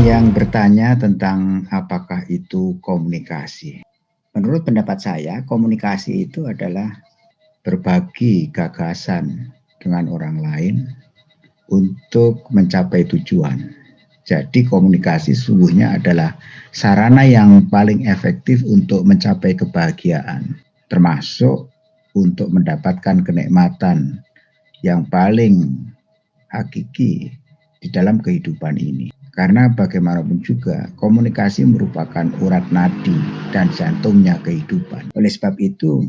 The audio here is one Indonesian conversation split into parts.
yang bertanya tentang apakah itu komunikasi. Menurut pendapat saya, komunikasi itu adalah berbagi gagasan dengan orang lain untuk mencapai tujuan. Jadi komunikasi sungguhnya adalah sarana yang paling efektif untuk mencapai kebahagiaan, termasuk untuk mendapatkan kenikmatan yang paling hakiki di dalam kehidupan ini. Karena bagaimanapun juga komunikasi merupakan urat nadi dan jantungnya kehidupan. Oleh sebab itu,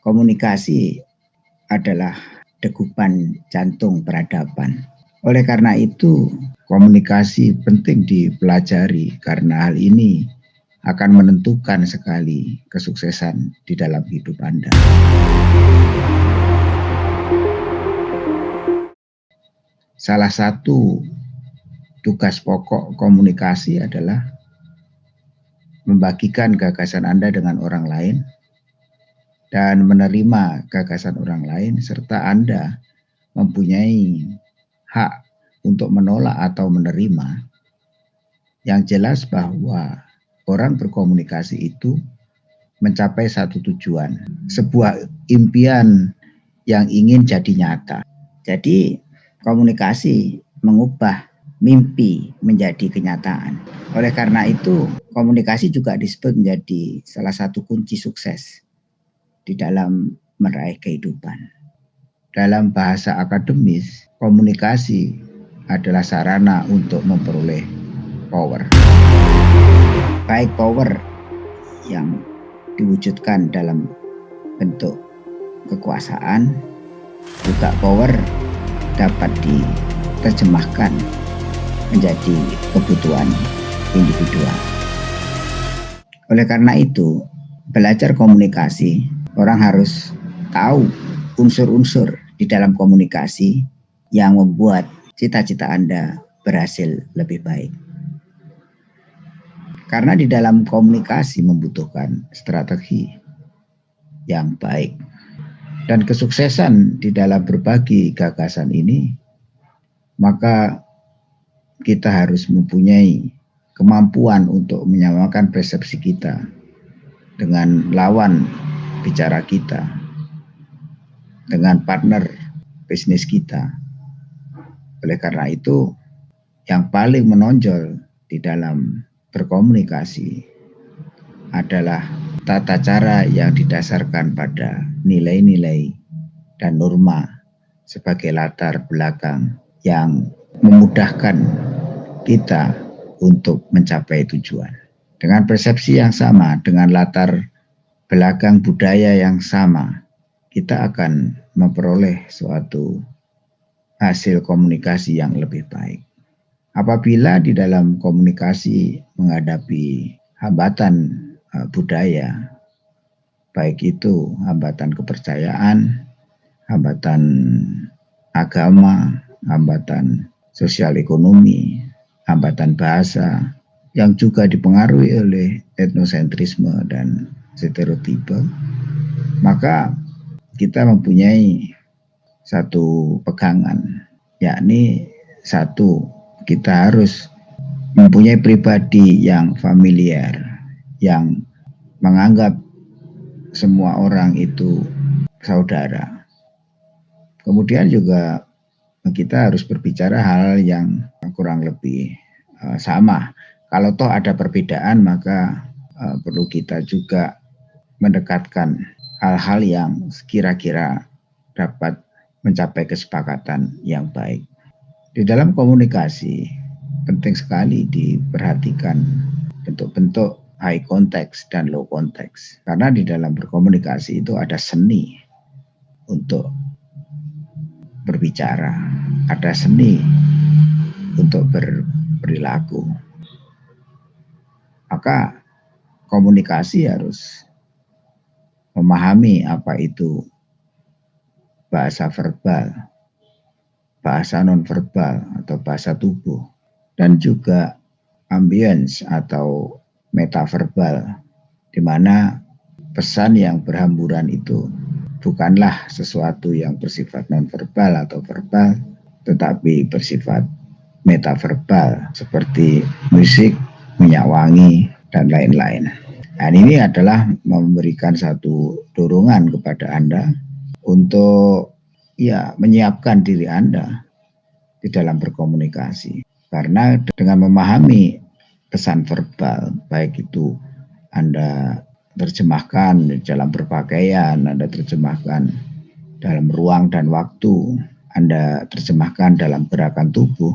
komunikasi adalah degupan jantung peradaban. Oleh karena itu, komunikasi penting dipelajari karena hal ini akan menentukan sekali kesuksesan di dalam hidup Anda. Salah satu tugas pokok komunikasi adalah membagikan gagasan Anda dengan orang lain dan menerima gagasan orang lain serta Anda mempunyai hak untuk menolak atau menerima. Yang jelas bahwa orang berkomunikasi itu mencapai satu tujuan sebuah impian yang ingin jadi nyata. Jadi komunikasi mengubah mimpi menjadi kenyataan oleh karena itu komunikasi juga disebut menjadi salah satu kunci sukses di dalam meraih kehidupan. Dalam bahasa akademis, komunikasi adalah sarana untuk memperoleh power. Baik power yang diwujudkan dalam bentuk kekuasaan, juga power dapat diterjemahkan menjadi kebutuhan individual. Oleh karena itu, belajar komunikasi orang harus tahu unsur-unsur di dalam komunikasi yang membuat cita-cita Anda berhasil lebih baik. Karena di dalam komunikasi membutuhkan strategi yang baik. Dan kesuksesan di dalam berbagi gagasan ini, maka kita harus mempunyai kemampuan untuk menyamakan persepsi kita dengan lawan bicara kita dengan partner bisnis kita. Oleh karena itu, yang paling menonjol di dalam berkomunikasi adalah tata cara yang didasarkan pada nilai-nilai dan norma sebagai latar belakang yang memudahkan kita untuk mencapai tujuan. Dengan persepsi yang sama, dengan latar belakang budaya yang sama, kita akan memperoleh suatu hasil komunikasi yang lebih baik. Apabila di dalam komunikasi menghadapi hambatan uh, budaya, baik itu hambatan kepercayaan, hambatan agama, hambatan sosial ekonomi, hambatan bahasa, yang juga dipengaruhi oleh etnosentrisme dan stereotipe, maka kita mempunyai satu pegangan, yakni satu, kita harus mempunyai pribadi yang familiar, yang menganggap semua orang itu saudara. Kemudian juga kita harus berbicara hal yang kurang lebih uh, sama. Kalau toh ada perbedaan maka uh, perlu kita juga mendekatkan hal-hal yang kira-kira dapat mencapai kesepakatan yang baik. Di dalam komunikasi penting sekali diperhatikan bentuk-bentuk high context dan low context. Karena di dalam berkomunikasi itu ada seni untuk berbicara, ada seni untuk berperilaku. Maka komunikasi harus memahami apa itu bahasa verbal, bahasa nonverbal atau bahasa tubuh, dan juga ambience atau metaverbal, di mana pesan yang berhamburan itu bukanlah sesuatu yang bersifat nonverbal atau verbal, tetapi bersifat metaverbal seperti musik, minyak wangi, dan lain-lain. Dan ini adalah memberikan satu dorongan kepada Anda untuk ya menyiapkan diri Anda di dalam berkomunikasi. Karena dengan memahami pesan verbal, baik itu Anda terjemahkan dalam berpakaian, Anda terjemahkan dalam ruang dan waktu, Anda terjemahkan dalam gerakan tubuh,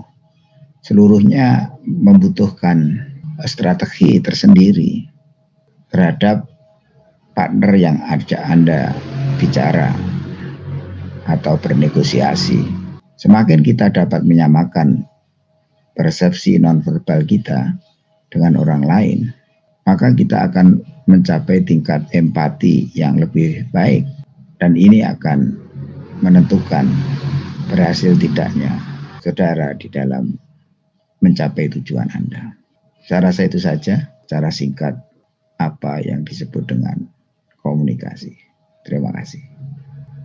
seluruhnya membutuhkan strategi tersendiri terhadap partner yang ajak Anda bicara atau bernegosiasi. Semakin kita dapat menyamakan persepsi nonverbal kita dengan orang lain, maka kita akan mencapai tingkat empati yang lebih baik dan ini akan menentukan berhasil tidaknya saudara di dalam mencapai tujuan Anda. Saya rasa itu saja cara singkat apa yang disebut dengan komunikasi. Terima kasih.